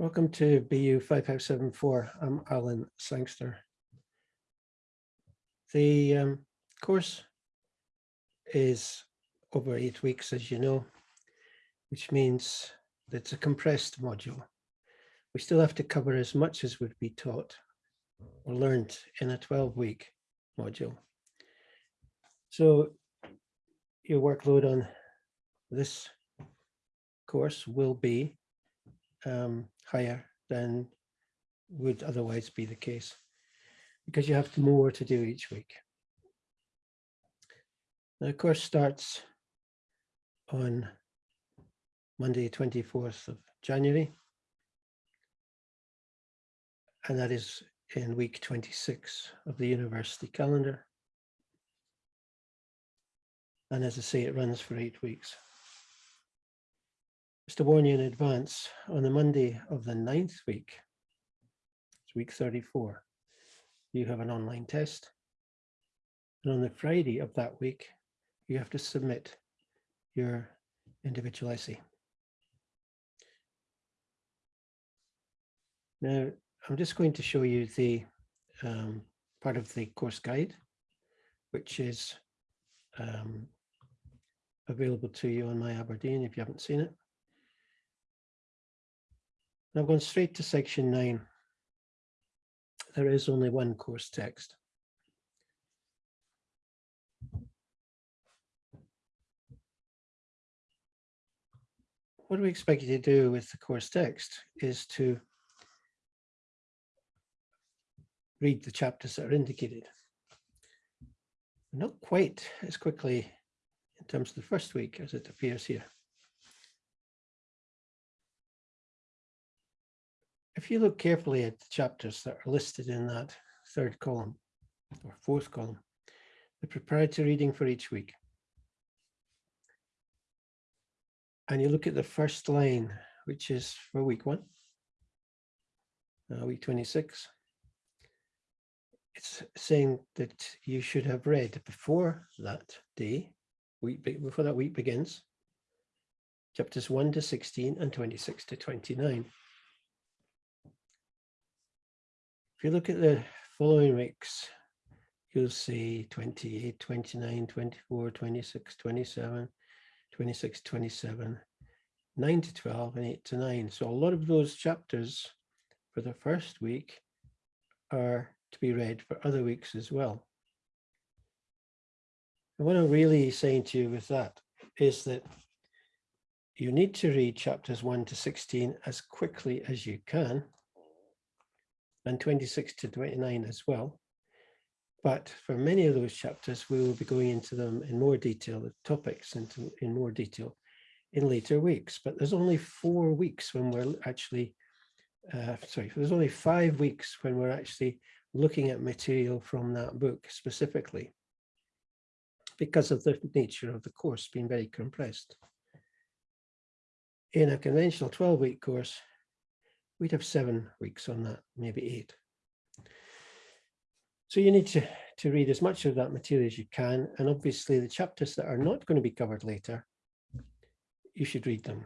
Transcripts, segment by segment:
Welcome to BU 5574. I'm Alan Sangster. The um, course is over eight weeks, as you know, which means that it's a compressed module. We still have to cover as much as would be taught or learned in a 12-week module. So your workload on this course will be um, higher than would otherwise be the case because you have more to do each week. The course starts on Monday, 24th of January. And that is in week 26 of the university calendar. And as I say, it runs for eight weeks. Just to warn you in advance, on the Monday of the ninth week, it's week 34, you have an online test. And on the Friday of that week, you have to submit your individual essay. Now, I'm just going to show you the um, part of the course guide, which is um, available to you on My Aberdeen if you haven't seen it. I've gone straight to section nine. There is only one course text. What do we expect you to do with the course text is to read the chapters that are indicated. Not quite as quickly in terms of the first week as it appears here. If you look carefully at the chapters that are listed in that third column or fourth column, the preparatory reading for each week. And you look at the first line, which is for week one, uh, week 26 it's saying that you should have read before that day, week before that week begins, chapters 1 to 16 and 26 to 29. If you look at the following weeks, you'll see 28, 29, 24, 26, 27, 26, 27, 9 to 12 and 8 to 9. So a lot of those chapters for the first week are to be read for other weeks as well. And what I'm really saying to you with that is that you need to read chapters 1 to 16 as quickly as you can and 26 to 29 as well. But for many of those chapters, we will be going into them in more detail, the topics into in more detail in later weeks. But there's only four weeks when we're actually, uh, sorry, there's only five weeks when we're actually looking at material from that book specifically because of the nature of the course being very compressed. In a conventional 12 week course, we'd have seven weeks on that, maybe eight. So you need to, to read as much of that material as you can. And obviously the chapters that are not going to be covered later, you should read them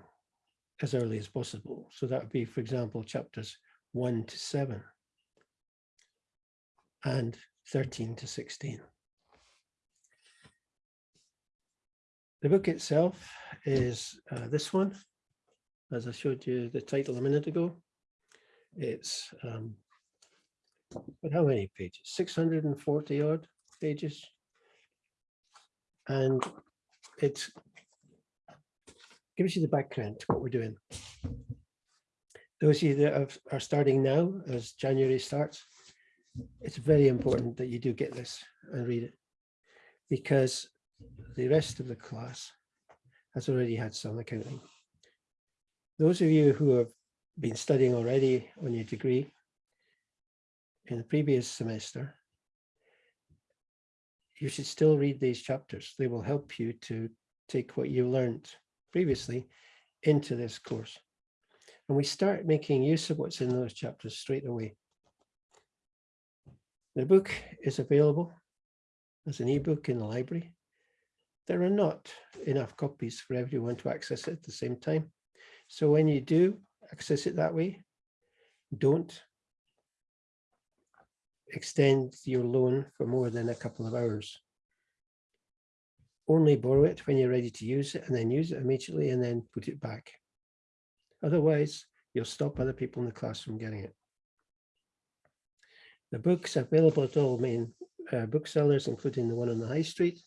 as early as possible. So that would be, for example, chapters one to seven and 13 to 16. The book itself is uh, this one, as I showed you the title a minute ago. It's, um, but how many pages? 640 odd pages. And it gives you the background to what we're doing. Those of you that are starting now, as January starts, it's very important that you do get this and read it because the rest of the class has already had some accounting. Those of you who have been studying already on your degree in the previous semester, you should still read these chapters. They will help you to take what you learned previously into this course. And we start making use of what's in those chapters straight away. The book is available as an ebook in the library. There are not enough copies for everyone to access at the same time. So when you do access it that way, don't extend your loan for more than a couple of hours. Only borrow it when you're ready to use it and then use it immediately and then put it back. Otherwise, you'll stop other people in the class from getting it. The book's available at all main uh, booksellers, including the one on the high street.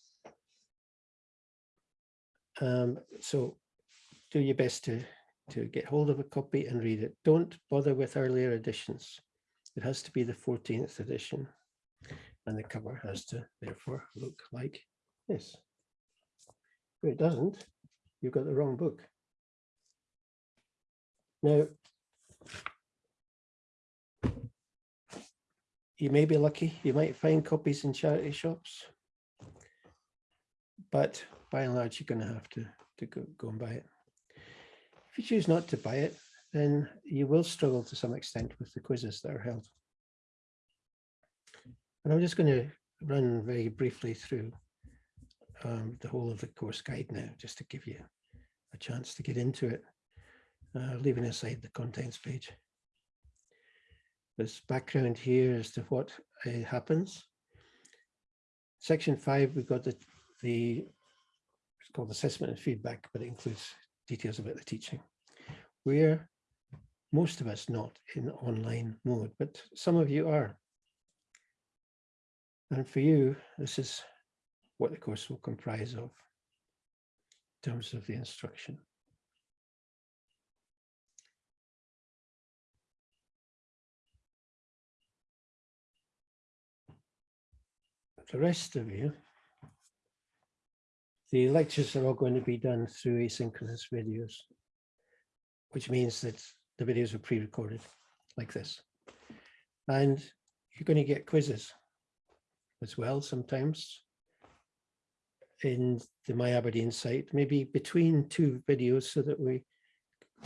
Um, so do your best to, to get hold of a copy and read it. Don't bother with earlier editions. It has to be the 14th edition and the cover has to therefore look like this. If it doesn't, you've got the wrong book. Now, you may be lucky, you might find copies in charity shops, but by and large, you're going to have to, to go, go and buy it. If you choose not to buy it, then you will struggle to some extent with the quizzes that are held. And I'm just going to run very briefly through um, the whole of the course guide now, just to give you a chance to get into it, uh, leaving aside the contents page. There's background here as to what uh, happens. Section five, we've got the, the it's called assessment and feedback, but it includes details about the teaching. We're most of us not in online mode, but some of you are. And for you, this is what the course will comprise of in terms of the instruction. The rest of you, the lectures are all going to be done through asynchronous videos, which means that the videos are pre-recorded like this. And you're going to get quizzes as well sometimes in the My Aberdeen site, maybe between two videos so that we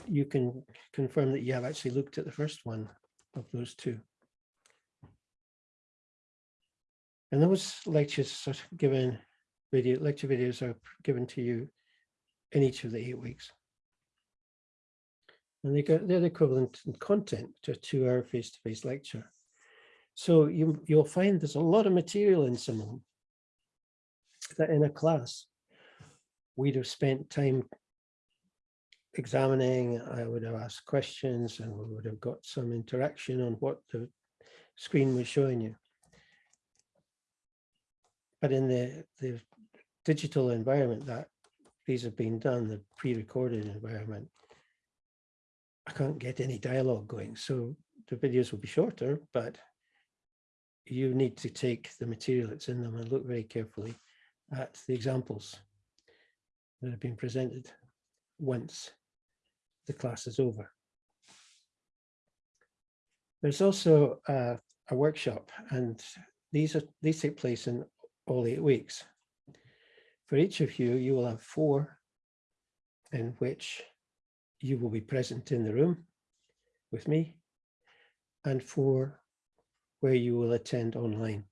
you can confirm that you have actually looked at the first one of those two. And those lectures are given video lecture videos are given to you in each of the eight weeks. And they get, they're the equivalent in content to a two-hour face-to-face lecture. So you, you'll find there's a lot of material in some of them that in a class we'd have spent time examining, I would have asked questions and we would have got some interaction on what the screen was showing you. But in the, the digital environment that these have been done, the pre-recorded environment, I can't get any dialogue going. So the videos will be shorter, but you need to take the material that's in them and look very carefully at the examples that have been presented once the class is over. There's also a, a workshop and these are these take place in all eight weeks. For each of you, you will have four in which you will be present in the room with me and four where you will attend online.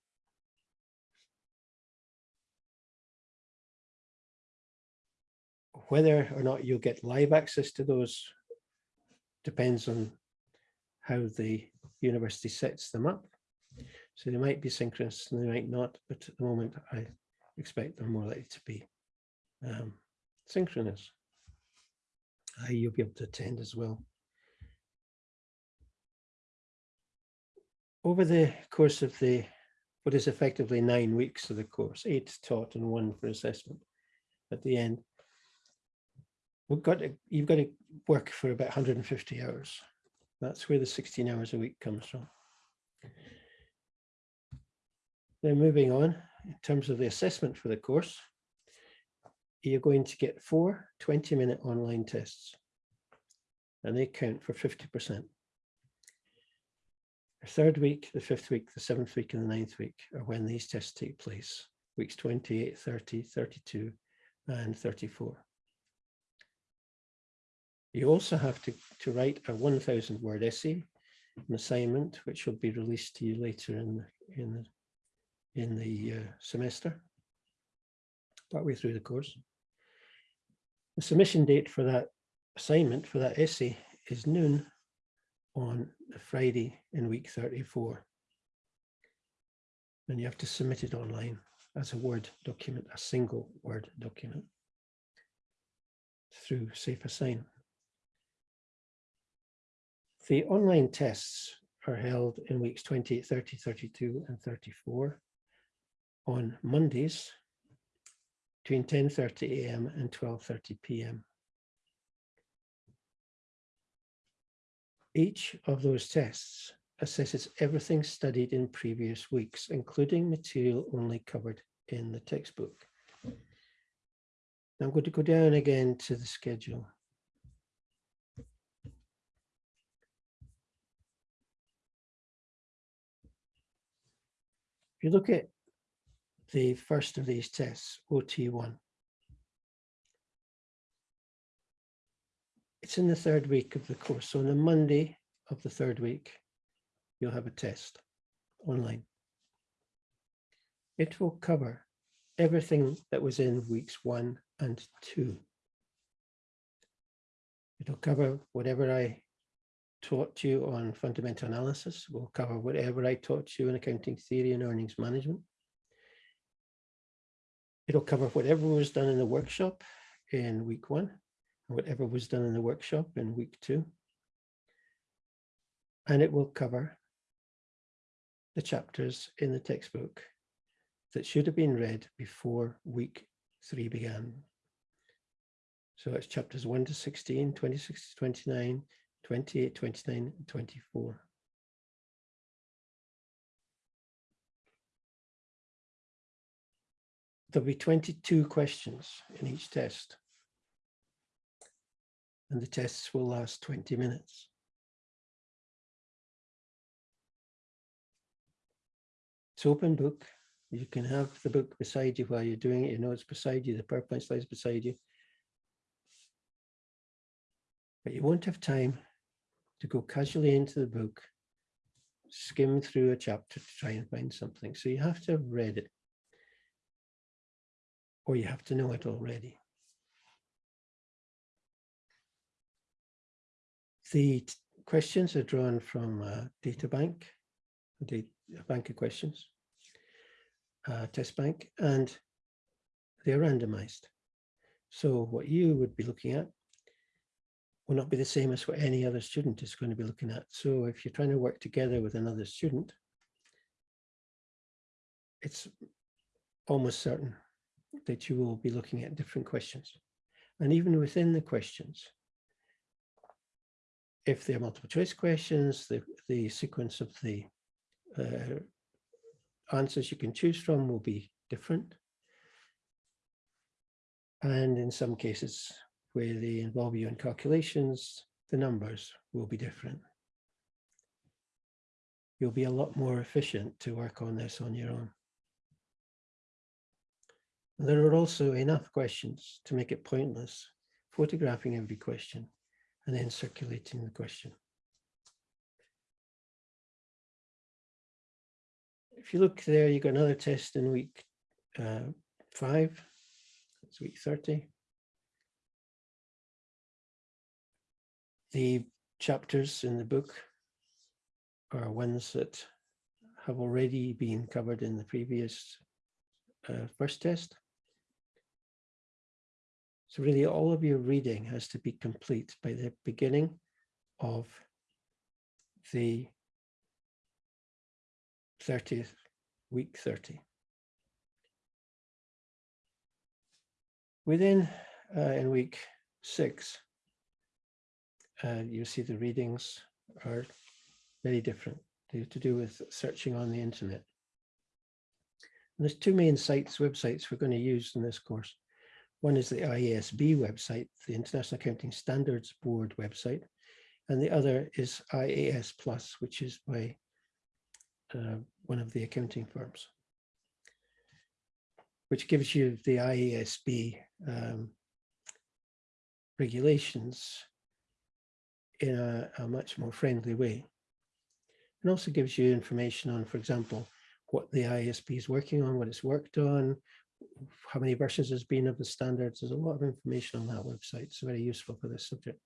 Whether or not you'll get live access to those depends on how the university sets them up. So they might be synchronous and they might not, but at the moment I expect they're more likely to be um, synchronous. Uh, you'll be able to attend as well. Over the course of the, what is effectively nine weeks of the course, eight taught and one for assessment at the end, we've got to, you've got to work for about 150 hours. That's where the 16 hours a week comes from. Then moving on, in terms of the assessment for the course, you're going to get four 20 minute online tests and they count for 50%. The third week, the fifth week, the seventh week and the ninth week are when these tests take place, weeks 28, 30, 32 and 34. You also have to, to write a 1000 word essay, an assignment, which will be released to you later in, the, in the in the uh, semester, partway through the course. The submission date for that assignment, for that essay, is noon on the Friday in week 34. And you have to submit it online as a Word document, a single Word document through SafeAssign. The online tests are held in weeks 28, 30, 32 and 34 on Mondays between 10.30 a.m. and 12.30 p.m. Each of those tests assesses everything studied in previous weeks, including material only covered in the textbook. Now I'm going to go down again to the schedule. If you look at the first of these tests, OT1, it's in the third week of the course. So on the Monday of the third week, you'll have a test online. It will cover everything that was in weeks one and two. It'll cover whatever I taught you on fundamental analysis. We'll cover whatever I taught you in accounting theory and earnings management. It'll cover whatever was done in the workshop in week one, and whatever was done in the workshop in week two. And it will cover the chapters in the textbook that should have been read before week three began. So it's chapters 1 to 16, 26 to 29, 28, 29, and 24. There'll be 22 questions in each test. And the tests will last 20 minutes. It's open book. You can have the book beside you while you're doing it. You know it's beside you, the PowerPoint slides beside you. But you won't have time to go casually into the book, skim through a chapter to try and find something. So you have to have read it. Or you have to know it already. The questions are drawn from a data bank, a bank of questions, uh, test bank, and they're randomized. So what you would be looking at will not be the same as what any other student is going to be looking at. So if you're trying to work together with another student, it's almost certain that you will be looking at different questions. And even within the questions, if they're multiple choice questions, the, the sequence of the uh, answers you can choose from will be different. And in some cases where they involve you in calculations, the numbers will be different. You'll be a lot more efficient to work on this on your own. There are also enough questions to make it pointless, photographing every question and then circulating the question. If you look there, you got another test in week uh, five, it's week 30. The chapters in the book are ones that have already been covered in the previous uh, first test. So really all of your reading has to be complete by the beginning of the 30th, week 30. Within uh, in week six, uh, you see the readings are very different. They have to do with searching on the internet. And there's two main sites, websites we're going to use in this course. One is the IASB website, the International Accounting Standards Board website, and the other is IAS Plus, which is by uh, one of the accounting firms, which gives you the IASB um, regulations in a, a much more friendly way. And also gives you information on, for example, what the IASB is working on, what it's worked on, how many versions there's been of the standards. There's a lot of information on that website. It's very useful for this subject.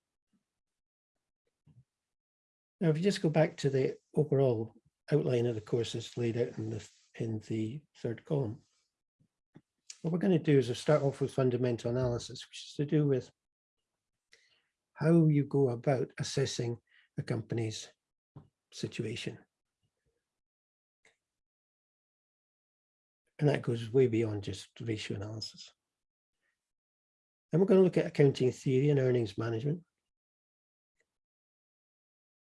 Now, if you just go back to the overall outline of the course courses laid out in the, in the third column, what we're going to do is we'll start off with fundamental analysis, which is to do with how you go about assessing a company's situation. And that goes way beyond just ratio analysis. Then we're going to look at accounting theory and earnings management.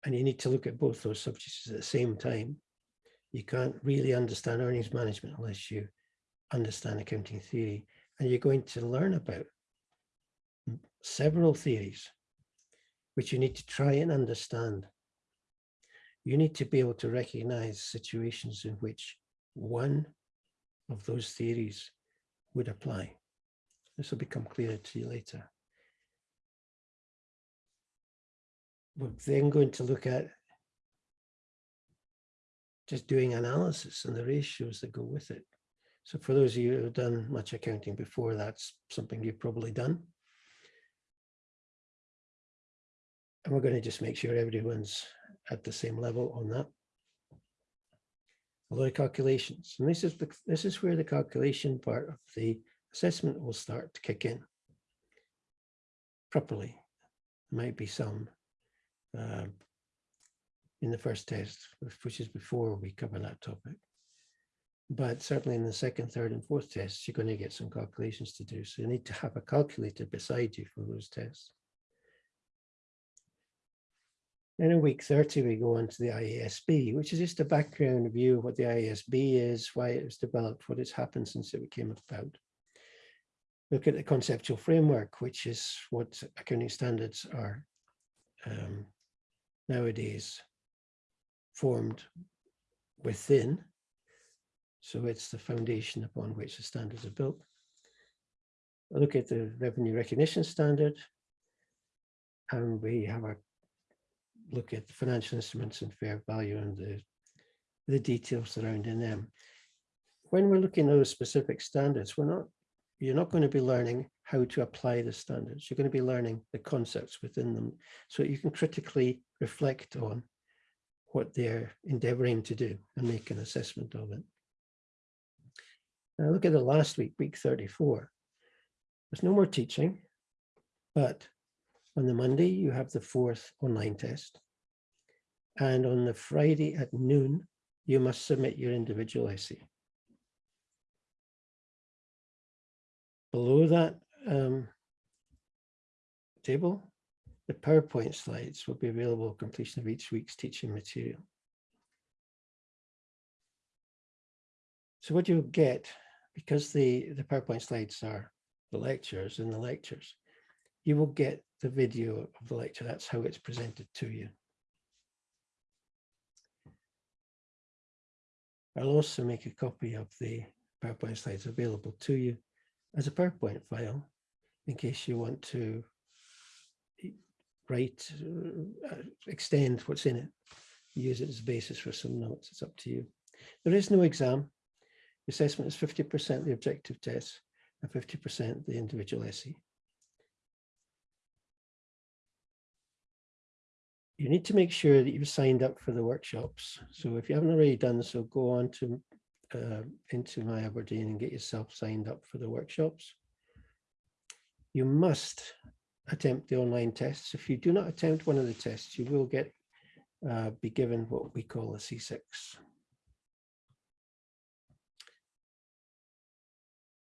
And you need to look at both those subjects at the same time. You can't really understand earnings management unless you understand accounting theory. And you're going to learn about several theories, which you need to try and understand. You need to be able to recognize situations in which one of those theories would apply. This will become clearer to you later. We're then going to look at just doing analysis and the ratios that go with it. So for those of you who have done much accounting before, that's something you've probably done. And we're going to just make sure everyone's at the same level on that. A lot of calculations. And this is this is where the calculation part of the assessment will start to kick in properly. There might be some uh, in the first test, which is before we cover that topic. But certainly in the second, third and fourth tests, you're going to get some calculations to do. So you need to have a calculator beside you for those tests. Then in week 30, we go on to the IASB, which is just a background view of what the IASB is, why it was developed, what has happened since it came about. Look at the conceptual framework, which is what accounting standards are um, nowadays formed within. So it's the foundation upon which the standards are built. I look at the revenue recognition standard, and we have a look at the financial instruments and fair value and the, the details surrounding them. When we're looking at those specific standards, we're not, you're not going to be learning how to apply the standards. You're going to be learning the concepts within them so you can critically reflect on what they're endeavoring to do and make an assessment of it. Now look at the last week, week 34. There's no more teaching, but on the Monday, you have the fourth online test. And on the Friday at noon, you must submit your individual essay. Below that um, table, the PowerPoint slides will be available at completion of each week's teaching material. So what you'll get, because the, the PowerPoint slides are the lectures and the lectures, you will get the video of the lecture. That's how it's presented to you. I'll also make a copy of the PowerPoint slides available to you as a PowerPoint file in case you want to write, uh, extend what's in it, use it as a basis for some notes. It's up to you. There is no exam. Assessment is 50% the objective test and 50% the individual essay. You need to make sure that you've signed up for the workshops. So if you haven't already done so, go on to uh, into My Aberdeen and get yourself signed up for the workshops. You must attempt the online tests. If you do not attempt one of the tests, you will get uh, be given what we call a C6.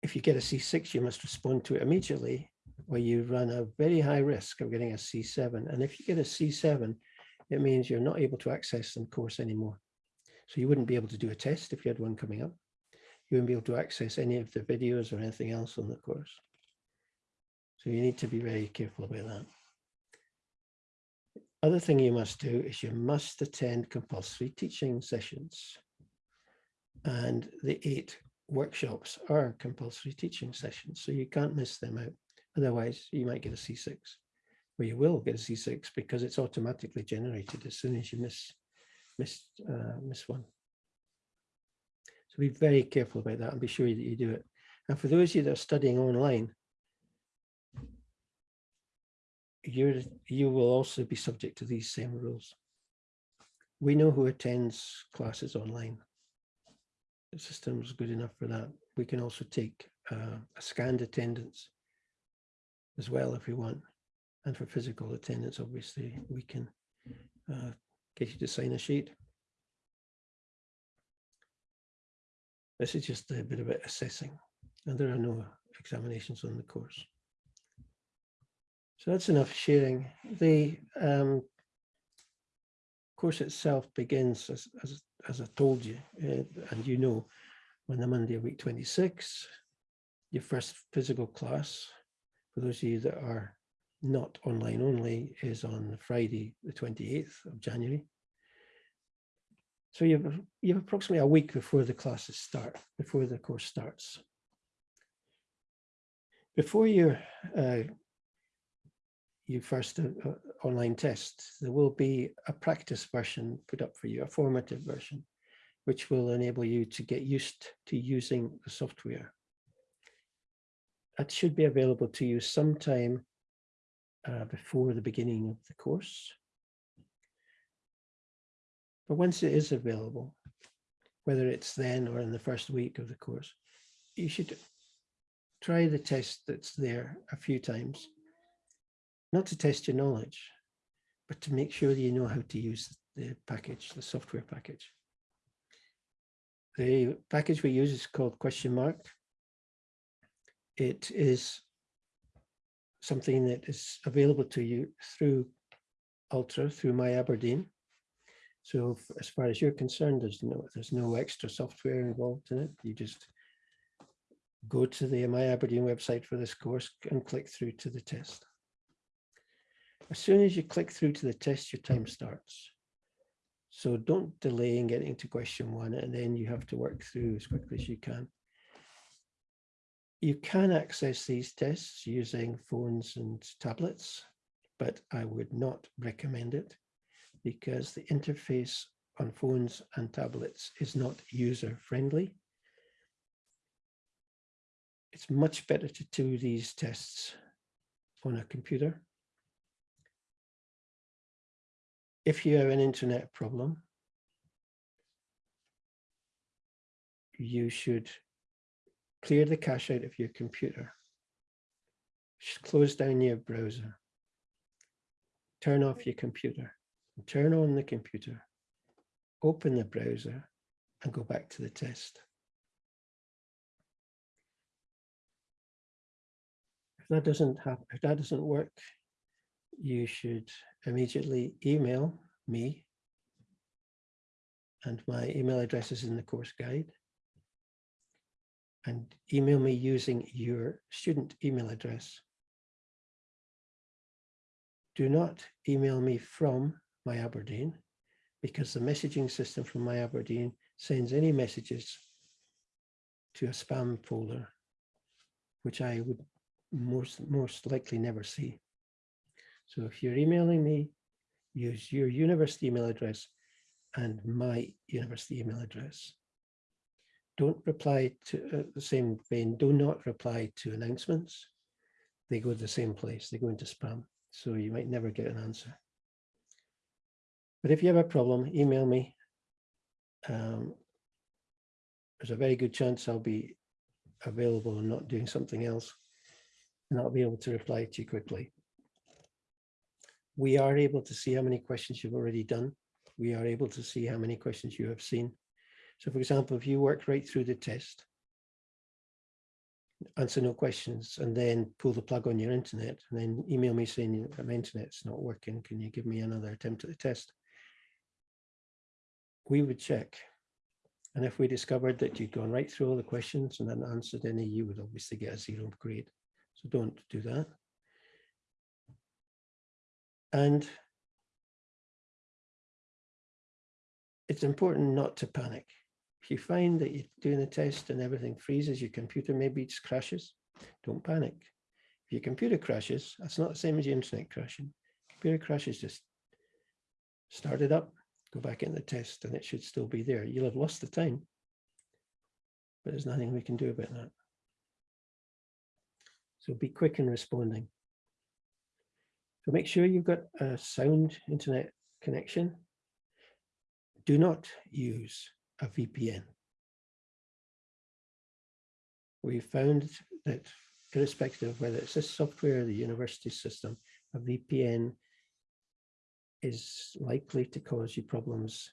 If you get a C6, you must respond to it immediately where you run a very high risk of getting a C7. And if you get a C7, it means you're not able to access the course anymore. So you wouldn't be able to do a test if you had one coming up. You wouldn't be able to access any of the videos or anything else on the course. So you need to be very careful about that. Other thing you must do is you must attend compulsory teaching sessions. And the eight workshops are compulsory teaching sessions, so you can't miss them out. Otherwise, you might get a C6, or you will get a C6 because it's automatically generated as soon as you miss, miss, uh, miss one. So be very careful about that and be sure that you do it. And for those of you that are studying online, you you will also be subject to these same rules. we know who attends classes online. The system's good enough for that. We can also take uh, a scanned attendance as well if we want. And for physical attendance, obviously, we can uh, get you to sign a sheet. This is just a bit of assessing, and there are no examinations on the course. So that's enough sharing. The um, course itself begins, as, as, as I told you, uh, and you know, on the Monday of week 26, your first physical class, for those of you that are not online only, is on Friday, the 28th of January. So you have, you have approximately a week before the classes start, before the course starts. Before your uh, your first uh, uh, online test, there will be a practice version put up for you, a formative version, which will enable you to get used to using the software. That should be available to you sometime uh, before the beginning of the course. But once it is available, whether it's then or in the first week of the course, you should try the test that's there a few times, not to test your knowledge, but to make sure that you know how to use the package, the software package. The package we use is called question mark. It is something that is available to you through Ultra, through My Aberdeen. So as far as you're concerned, there's no there's no extra software involved in it. You just go to the My Aberdeen website for this course and click through to the test. As soon as you click through to the test, your time starts. So don't delay in getting to question one, and then you have to work through as quickly as you can. You can access these tests using phones and tablets, but I would not recommend it because the interface on phones and tablets is not user friendly. It's much better to do these tests on a computer. If you have an internet problem, you should clear the cache out of your computer, close down your browser, turn off your computer, turn on the computer, open the browser and go back to the test. If that doesn't happen, if that doesn't work, you should immediately email me. And my email address is in the course guide and email me using your student email address. Do not email me from my Aberdeen because the messaging system from my Aberdeen sends any messages to a spam folder, which I would most, most likely never see. So if you're emailing me, use your university email address and my university email address. Don't reply to uh, the same vein. Do not reply to announcements. They go to the same place. They go into spam. So you might never get an answer. But if you have a problem, email me. Um, there's a very good chance I'll be available and not doing something else. And I'll be able to reply to you quickly. We are able to see how many questions you've already done. We are able to see how many questions you have seen. So for example, if you work right through the test, answer no questions, and then pull the plug on your internet, and then email me saying my internet's not working, can you give me another attempt at the test? We would check. And if we discovered that you'd gone right through all the questions and then answered any, you would obviously get a zero grade. So don't do that. And it's important not to panic. If you find that you're doing a test and everything freezes, your computer maybe just crashes, don't panic. If your computer crashes, that's not the same as your internet crashing. Computer crashes, just start it up, go back in the test, and it should still be there. You'll have lost the time, but there's nothing we can do about that. So be quick in responding. So make sure you've got a sound internet connection do not use a VPN. We found that irrespective of whether it's this software or the university system, a VPN is likely to cause you problems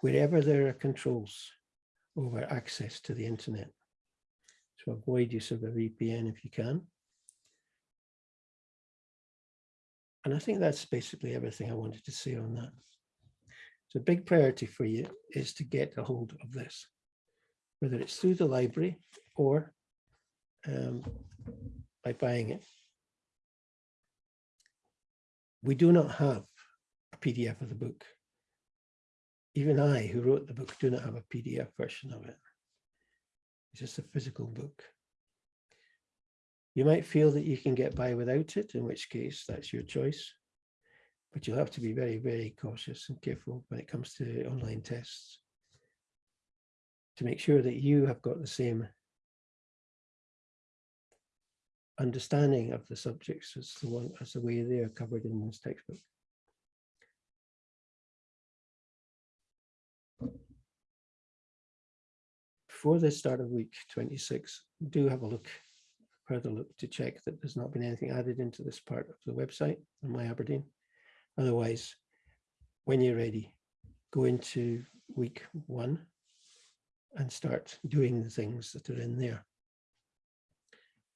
wherever there are controls over access to the internet. So avoid use of a VPN if you can. And I think that's basically everything I wanted to say on that. So a big priority for you is to get a hold of this, whether it's through the library or um, by buying it. We do not have a PDF of the book. Even I, who wrote the book, do not have a PDF version of it. It's just a physical book. You might feel that you can get by without it, in which case that's your choice. But you'll have to be very, very cautious and careful when it comes to online tests to make sure that you have got the same understanding of the subjects as the one as the way they are covered in this textbook. Before the start of week 26, do have a look, further look to check that there's not been anything added into this part of the website on My Aberdeen. Otherwise, when you're ready, go into week one and start doing the things that are in there.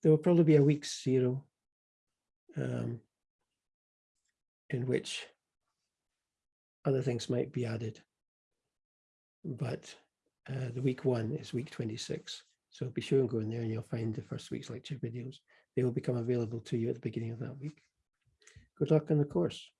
There will probably be a week zero um, in which other things might be added. But uh, the week one is week 26. So be sure and go in there and you'll find the first week's lecture videos. They will become available to you at the beginning of that week. Good luck on the course.